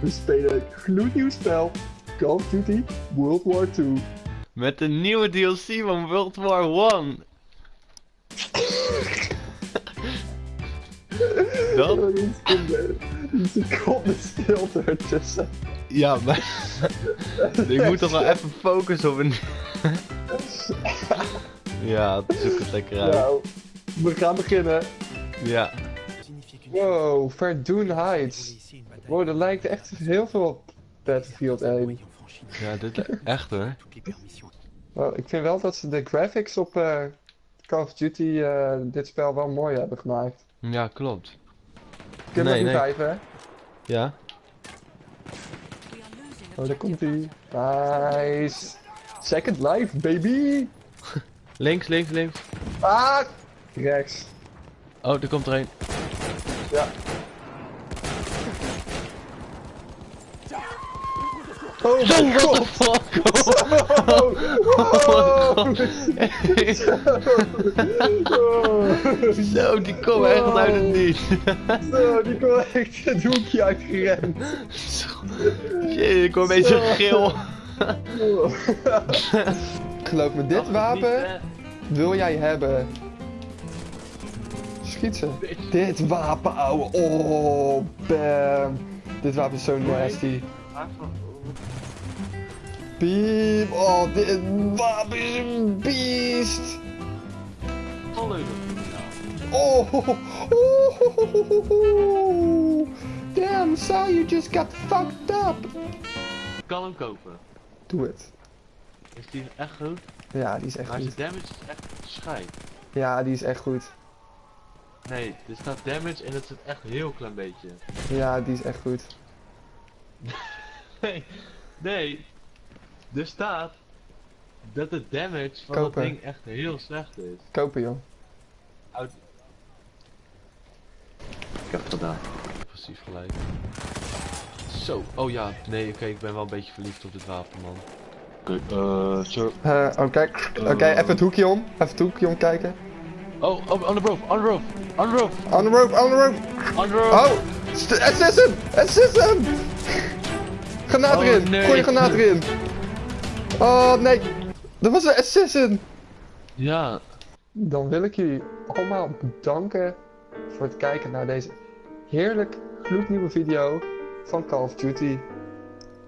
We spelen een gloednieuw spel. Call of Duty World War II. Met de nieuwe DLC van World War 1. Dat? Een seconde- een seconde stilte ertussen. Ja, maar... ik moet toch wel even focussen op een... ja, zoek het lekker uit. Nou, we gaan beginnen. Ja. Wow, Verdun Heights. Wow, dat lijkt echt heel veel op Battlefield 1. Ja, dit echt hoor. Ik vind wel dat ze de graphics op eh, Call of Duty eh, dit spel wel mooi hebben gemaakt. Ja, klopt. Kunnen Nee, we nee. hè? Ja? Oh, daar komt hij. Nice. Second life, baby. Links, links, links. Ah! Rechts. Oh, er komt er een. Ja. Oh mijn What the god! fuck? Oh, oh, Zo, die komen echt uit het niet. Zo, die kwam echt het hoekje uitgerend. Jee, ik hoor een beetje geel. Geloof me, dit wapen wil jij hebben. Schiet ze. Dit wapen, ouwe. Oh, bam. Dit wapen is zo nasty. Beam. Oh, dit wapen is een beest. Oh, oh, oh, damn, Sal, you just got fucked up. Ik kan hem kopen. Doe het. Is die echt goed? Ja, die is echt Maar goed. zijn damage is echt. Ja, die is echt goed. Nee, er staat damage en het zit echt een heel klein beetje. Ja, die is echt goed. Nee, nee. Er staat dat de damage van Kopen. dat ding echt heel slecht is. Kopen, joh. Uit... Ik heb het gedaan. Precies gelijk. Zo, oh ja, nee, oké, ik ben wel een beetje verliefd op dit wapen, man. Oké, eh, zo. Eh, Oké, oké, even het hoekje om. Even het hoekje om kijken. Oh, oh, on the roof, on the roof, on the roof, On the roof, on the roof. on the roof. Oh, st- assassin, assassin. Granaat Oh, erin, nee. gooi je granaat erin. Oh nee, dat was een assassin. Ja, Dan wil ik jullie allemaal bedanken voor het kijken naar deze heerlijk gloednieuwe video van Call of Duty.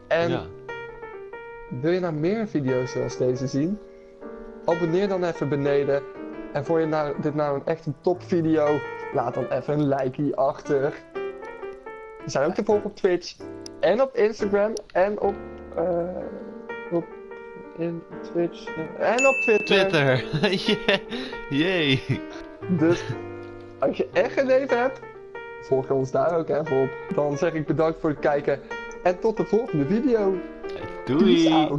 En ja. wil je nou meer video's zoals deze zien? Abonneer dan even beneden. En vond je nou, dit nou een echt een top video? Laat dan even een likeie achter. We zijn ook te volgen op Twitch. En op Instagram. En op... eh op... In Twitch. En op Twitter. Twitter. Yeah. Dus als je echt geen leven hebt, volg ons daar ook even op. Dan zeg ik bedankt voor het kijken. En tot de volgende video. Doei.